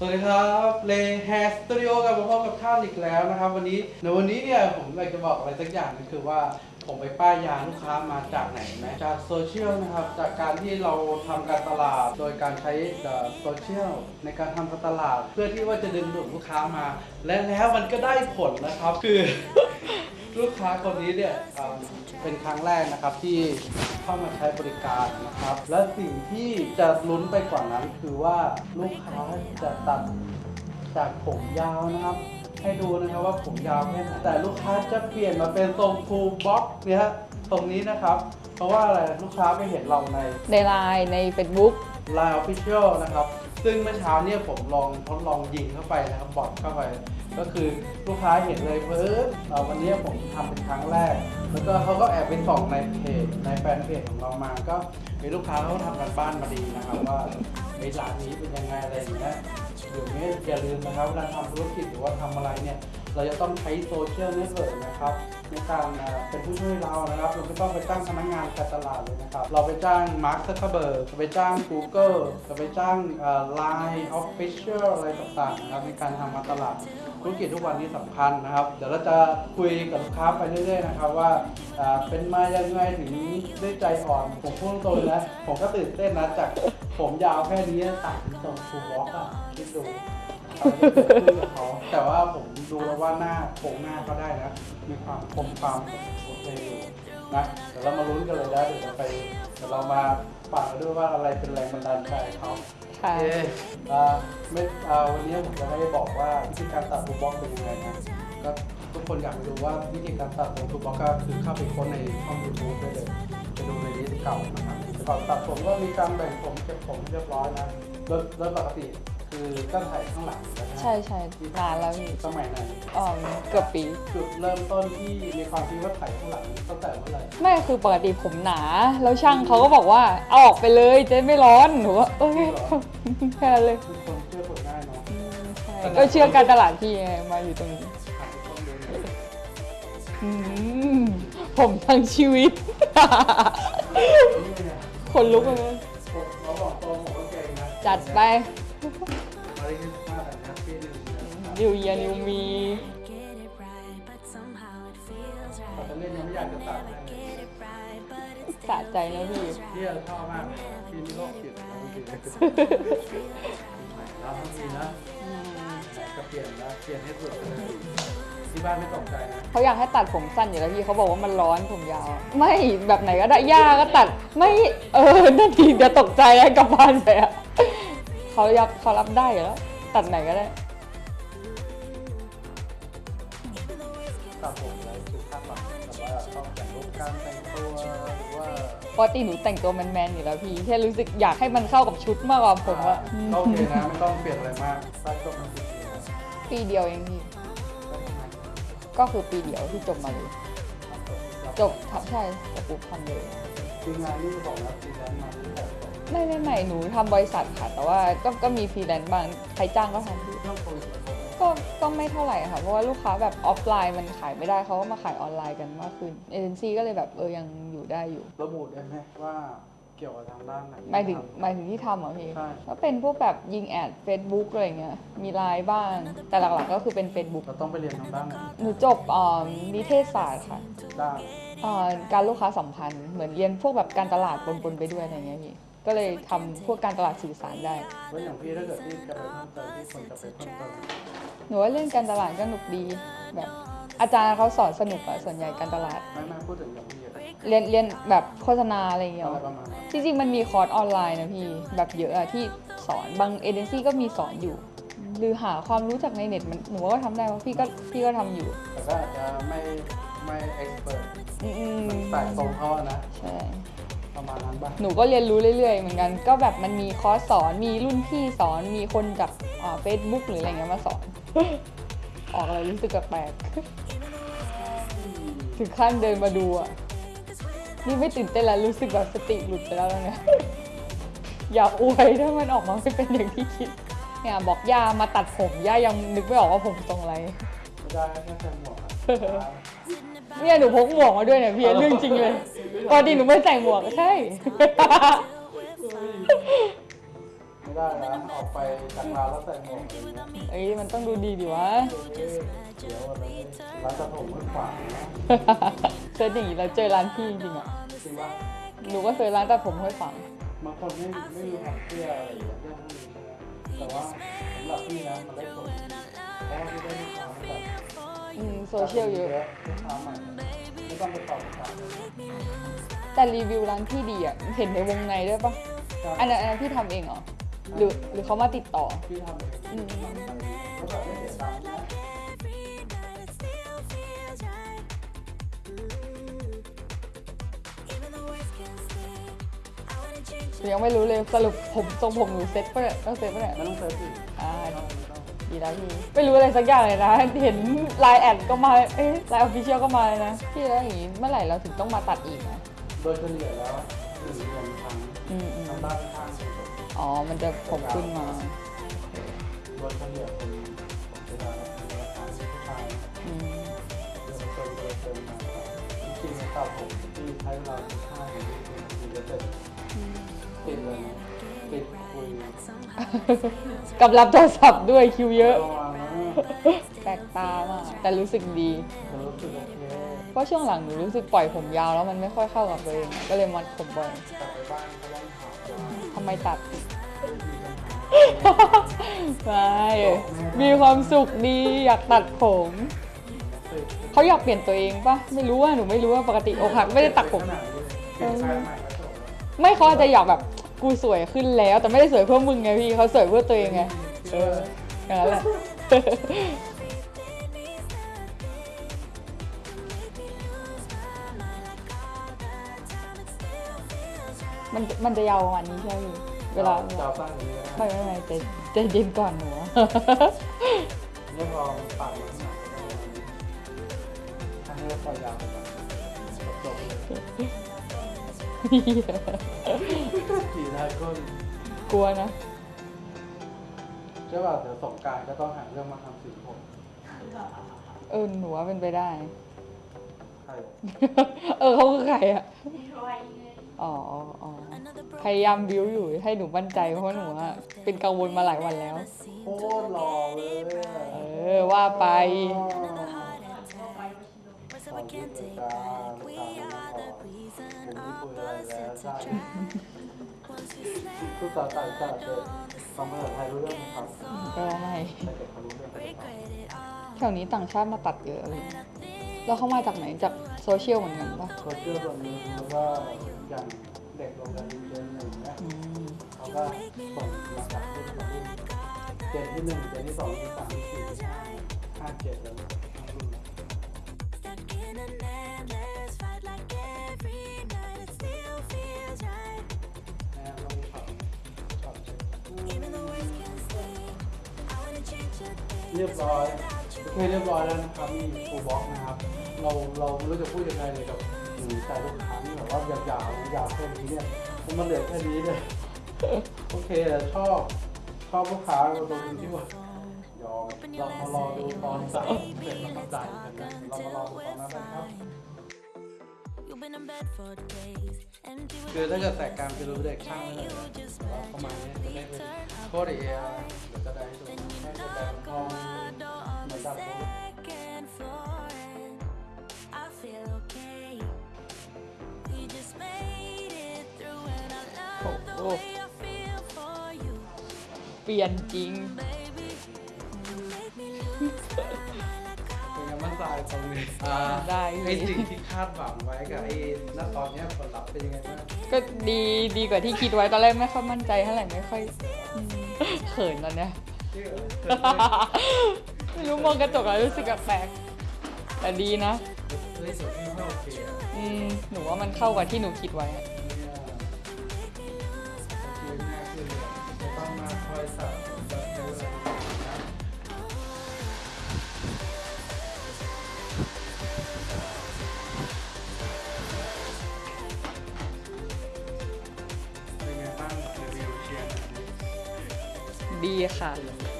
สวัสดีครับเลแฮสตูดิโอกับมาพบกับท่านอีกแล้วนะครับวันนี้ในวันนี้เนี่ยผมอยากจะบอกอะไรสักอย่างนึงคือว่าผมไปป้ายยาลูกค้ามาจากไหนไหมจากโซเชียลนะครับ จากการที่เราทำการตลาด โดยการใช้โซเชียลในการทำการตลาด เพื่อที่ว่าจะดึงดูดลูกค้ามา และแล้วมันก็ได้ผลนะครับคือ ลูกค้าคนนี้เนี่ยเอ่อเป็นครั้งแรกนะครับที่เข้ามาใช้บริการนะครับ และสิ่งที่จะลุ้นไปกว่านั้นคือว่าลูกค้าจะตัดจากผมยาวนะครับ ให้ดูนะครับว่าผมยาวแค่ไหนแต่ลูกค้าจะเปลี่ยนมาเป็นทรงฟูลบ็อกเนี่ยฮะตรงนี้นะครับ เพราะว่าอะไรลูกค้าไปเห็นเราในในไลน์ใน Facebook Line Official นะครับ ซึ่งเมื่อเช้าเนี่ยผมลองทดลองยิงเข้าไปนะครับบอทเข้าไป ก็คือลูกค้าเห็นเลยเพิ่มวันนี้ผมทำเป็นครั้งแรก แล้วก็เขาก็แอบไปส่องในเพจในแฟนเพจของเรามา ก็มีลูกค้าเขาทำการบ้านมาดีนะครับว่าไอ้ร้านนี้เป็นยังไงอะไรอย่างเงี้ยเดี๋ยวนี้อย่าลืมนะครับเวลาทำธุรกิจหรือว่าทำอะไรเนี่ย เราจะต้องใช้ social network นะครับ ในการเป็นผู้ช่วยเรานะครับเราไม่ต้องไปจ้างพนักงานการตลาดเลยนะครับ เราไปจ้าง Mark Zuckerberg ไปจ้าง Google จะไปจ้าง LINE Official อะไรต่างๆนะครับในการทำการตลาดธุรกิจทุกวันนี้สำคัญนะครับ เดี๋ยวเราจะคุยกับลูกค้าไปเรื่อยๆนะครับว่าเป็นมายังไงถึงได้ใจอ่อน ผมพูดตรงนะผมก็ตื่นเต้นนะจากผมยาวแค่นี้ตัดตรง two block อะคิดดูอ เกิดขึ้นกับเขาแต่ว่าผมดูแล้วว่าหน้าโครงหน้าก็ได้นะ มีความคมความโอเคอยู่นะเดี๋ยวเรามาลุ้นกันเลยนะเดี๋ยวเราไปเดี๋ยวเรามาฟังกันด้วยว่าอะไรเป็นแรงบันดาลใจเขาค่ะโอเคอ่าไม่อ่าวันนี้ผมจะไม่ได้บอกว่าวิธีการตัด two block เป็นยังไงนะก็ทุกคนอยากไปดูว่าวิธีการตัด two block ก็คือเข้าไปค้นในช่อง YouTube ได้เลยไปดูใน list เก่านะครับก่อนตัดผมก็มีการแบ่งผมเก็บผมให้เรียบร้อยนะโดยโดยปกติ คือตั้งแต่ข้างหลังอยู่แล้วนะใช่ใช่นานแล้วพี่สมัยไหนอ๋อเกือบปี จุดเริ่มต้นที่มีความคิดว่าถ่ายข้างหลังตั้งแต่เมื่อไหร่ไม่คือปกติผมหนา แล้วช่างเขาก็บอกว่าเอาออกไปเลยเจ๊ไม่ร้อนหนูว่าเอ้ยแค่นั้นเลยคือคนเชื่อคนง่ายเนาะอืมใช่ก็เชื่อการตลาดพี่ไงมาอยู่ตรงนี้ถ่ายต้องดูอืมผมทั้งชีวิตนี่เนี่ยคนลุกเลย ผมเราบอกตรงผมก็เก่งนะ จัดไป มาเรียนมาแต่นะพี่หนึ่งนะครับนิวเยียนิวมี Get it right, but somehow it feels แต่ right. ตอนเล่นยังไม่อยากจะตัดเลย Get it right, but it's สะใจนะพี่พี่ชอบมากเลยพี่นี่โรคจิตนะบางทีแล้วบางทีนะจะเปลี่ยนนะเปลี่ยนให้สุดเลยที่บ้านไม่ตกใจนะเขาอยากให้ตัดผมสั้นอยู่แล้วพี่เขาบอกว่ามันร้อนผมยาว ไม่แบบไหนก็ได้ย่าก็ตัด ไม่เออนั่นทีเดี๋ยวตกใจให้กลับบ้านไปอะ เขารับเขารับได้อยู่แล้ว ตัดไหนก็ได้ตัดผมอะไรคือคาดหวังแบบว่าต้องแต่งรูปการแต่งตัวหรือว่าปกติหนูแต่งตัวแมนๆอยู่แล้วพี่แค่รู้สึกอยากให้มันเข้ากับชุดมากกว่าผมว่าก็โอเคนะไม่ต้องเปลี่ยนอะไรมากสไตล์ก็มันติดอยู่นะปีเดียวเองพี่ก็ทำไมก็คือปีเดียวที่จบมาเลยจจบบทำใช่จบปุ๊บทำเลย ทีมงานนี่บอกแล้วทีมงานมาที่แต่ไม่ไม่ไม่หนูทำบริษัทค่ะ แต่ว่าก็ก็มีฟรีแลนซ์บ้างใครจ้างก็ทำพี่ต้องโควิดแล้วก็ก็ไม่เท่าไหร่ค่ะ เพราะว่าลูกค้าแบบออฟไลน์มันขายไม่ได้เขาก็มาขายออนไลน์กันมากขึ้นเอเจนซี่ก็เลยแบบเออยังอยู่ได้อยู่ระบุได้ไหมว่าเกี่ยวกับทางด้านไหน หมายถึงหมายถึงที่ทำเหรอพี่ใช่ ก็เป็นพวกแบบยิงแอด Facebook อะไรเงี้ยมีไลน์บ้าง แต่หลักๆก็คือเป็น Facebook เราต้องไปเรียนทางด้านไหนหนูจบเอ่อนิเทศศาสตร์ค่ะ ด้านเอ่อ การลูกค้าสัมพันธ์เหมือนเรียนพวกแบบการตลาดปนๆไปด้วยอะไรเงี้ยพี่ก็เลยทำพวกการตลาดสื่อสารได้แล้วอย่างพี่ถ้าเกิดที่จะไปเพิ่มเติมที่คนจะไปเพิ่มเติมหนูว่าเรื่องการตลาดก็หนุกดีแบบอาจารย์เขาสอนสนุกอะส่วนใหญ่การตลาดไม่ไม่พูดถึงอย่างพี่อะเรียนเรียนแบบโฆษณาอะไรเงี้ยอะไรหรอประมาณนั้นจริงๆมันมีคอร์สออนไลน์นะพี่แบบเยอะอะที่สอนบางเอเจนซี่ก็มีสอนอยู่ หรือหาความรู้จากในเน็ตมันหนูว่าก็ทำได้เพราะพี่ก็พี่ก็ทำอยู่แต่ก็อาจจะไม่ไม่เอ็กซ์เพรสอื มแต่ตรงเขาอะนะ ใช่ ประมาณนั้นบ้างหนูก็เรียนรู้เรื่อยๆ เหมือนกัน ก็แบบมันมีคอร์สสอน มีรุ่นพี่สอน มีคนจากเฟซบุ๊กหรืออะไรเงี้ยมาสอน ออกอะไรรู้สึกแปลกๆถึงขั้นเดินมาดูอะ นี่ไม่ตื่นเต้นแล้วรู้สึกแบบสติหลุดไปแล้วเนี่ย อย่าอวยถ้ามันออกมาไม่เป็นอย่างที่คิด เนี่ยบอกย่ามาตัดผมย่ายังนึกไม่ออกว่าผมทรงอะไรไม่ได้แค่ใส่หมวกอะ เนี่ยหนูพกหมวกมาด้วยเนี่ยพี่เรื่องจริงเลยปกติหนูไม่ใส่หมวกใช่ ไม่ได้นะออกไปจากร้านแล้วใส่หมวกอะไรเงี้ยเอ้ยมันต้องดูดีดิวะ เอ๊ะเดี๋ยวอะไรร้านตัดผมไม่ขวางนะ search อย่างนี้เราเจอร้านพี่จริงๆอะจริงว่าหนูก็ search ร้านตัดผมห้วยขวางบางคนไม่ไม่มีความเชื่ออะไรอย่างเงี้ยเรื่องพวกนี้ใช่ไหมแต่ว่าสำหรับพี่นะมันได้ผล โซเชียลเยอะ ลูกค้าใหม่ไม่ต้องไปตอบคำถามแต่รีวิวร้านพี่ดีอะเห็นในวงในด้วยปะอันนั้นอันนั้นพี่ทำเองเหรอ หรือหรือเขามาติดต่อพี่ทำเองอืมแล้วแบบไม่เสียตังค์นะหนูยังไม่รู้เลยสรุปผมทรงผมหนูเซ็ตปะเนี่ยต้องเซ็ตปะเนี่ยไม่ต้องเซิร์ชอีก อ่า ไม่ต้องไม่ต้องดี แล้วพี่ไม่รู้อะไรสักอย่างเลยนะเห็น LINE Ad ก็มาเอ๊ะ LINE Official ก็มาเลยนะพี่แล้วอย่างนี้เมื่อไหร่เราถึงต้องมาตัดอีกนะโดยเฉลี่ยแล้วหนึ่งเดือนครั้งอืมอืมทางด้านข้างสุดอ๋อมันจะผมขึ้นมาโดยเฉลี่ยเป็นผมเวลาเวลาทานผู้ชายอืมเดือนเต็มเดือนเต็มมาครับจริงๆตัดผมที่ใช้เวลาสิบห้าถึงยี่สิบนาทีจะเสร็จติดเลยนะติดคุย กับรับโทรศัพท์ด้วยคิวเยอะระวังนะแปลกตามากแต่รู้สึกดีจะรู้สึกโอเคเพราะช่วงหลังหนูรู้สึกปล่อยผมยาวแล้วมันไม่ค่อยเข้ากับตัวเองอะก็เลยมัดผมบ่อยกลับไปบ้านก็ต้องถามว่าทำไมตัดมีปัญหาไม่มีความสุขดีอยากตัดผมติดเขาอยากเปลี่ยนตัวเองปะไม่รู้ว่าหนูไม่รู้ว่าปกติอกหักไม่ได้ตัดผมขนาดนี้เปลี่ยนแฟนใหม่ก็จบแล้วไม่เขาอาจจะอยากแบบ กูสวยขึ้นแล้วแต่ไม่ได้สวยเพื่อมึงไงพี่เขาสวยเพื่อตัวเองไงเอออย่างนั้นแหละมันมันจะยาวประมาณนี้ใช่ไหมพี่เวลาจะเอาสั้นกว่านี้ก็ไม่ได้ไม่ไม่ใจใจเย็นก่อนหนูไม่พอปากมันหนาก็ได้ถ้าให้ปล่อยยาวไปก่อนจบเลย กี่ได้ก็กลัวนะใช่ป่ะเดี๋ยวสงกรารก็ต้องหาเรื่องมาทำสีผมเออหนูว่าเป็นไปได้ ใช่เออเขาคือใครอะอ๋ออ๋อพยายามบิวอยู่ให้หนูมั่นใจเพราะว่าหนูอะเป็นกังวลมาหลายวันแล้ว โคตรหล่อเลยเออว่าไปขอบคุณเลยจ้า ลูกค้าไม่พอผมไม่คุยอะไรแล้วใช่ทุกสาวต่างชาติเลยฟังภาษาไทยรู้เรื่องไหมครับก็ไม่แต่เด็กเขารู้เรื่องเขาจะฟังแถวนี้ต่างชาติมาตัดเยอะเลยแล้วเขามาจากไหนจากโซเชียลเหมือนกันปะโซเชียลส่วนหนึ่งแล้วก็อย่างเด็กโรงเรียนเจนหนึ่งเนี่ยอืมเขาก็ส่งมาจากรุ่นต่อรุ่นเจนที่หนึ่งเจนที่สองที่สามที่สี่ที่ห้าห้าเจ็ดแล้ว เรียบร้อยโอเคเรียบร้อยแล้วนะครับมีฟูลบ็อกนะครับ เราเราไม่รู้จะพูดยังไงเลยกับหนูใจลูกค้าที่แบบว่าอยากยาวๆยาวแค่นี้เนี่ยมันมาเหลือแค่นี้เลยโอเคแต่ชอบชอบลูกค้าเราตรงที่ว่ายอมเรามารอดูตอนสั่งเสร็จแล้วก็จ่ายกันนะเรามารอดูตอนนั้นนะครับคือถ้าเกิดแตกกางจะรู้เด็กช่างเลยแต่ว่าประมาณนี้จะได้เป็นโคตรเอเดี๋ยวจะได้ดู โบโอ้โหเปลี่ยนจริงเป็นไงบ้างทรายตรงนี้อ่าได้ไอ้สิ่งที่คาดหวังไว้กับไอ้ณตอนเนี้ยผลลัพธ์เป็นยังไงบ้างก็ดีดีกว่าที่คิดไว้ตอนแรกไม่ค่อยมั่นใจเท่าไหร่ไม่ค่อยอืมเขินตอนเนี้ยที่เออ ไม่รู้มองกระจกแล้วรู้สึกแปลกๆแต่ดีนะเฮ้ยสุดที่ไม่โอเคอะอืมหนูว่ามันเข้ากับที่หนูคิดไว้อะเนี่ยชีวิตง่ายขึ้นเลยไม่ต้องมาคอยสั่งแเ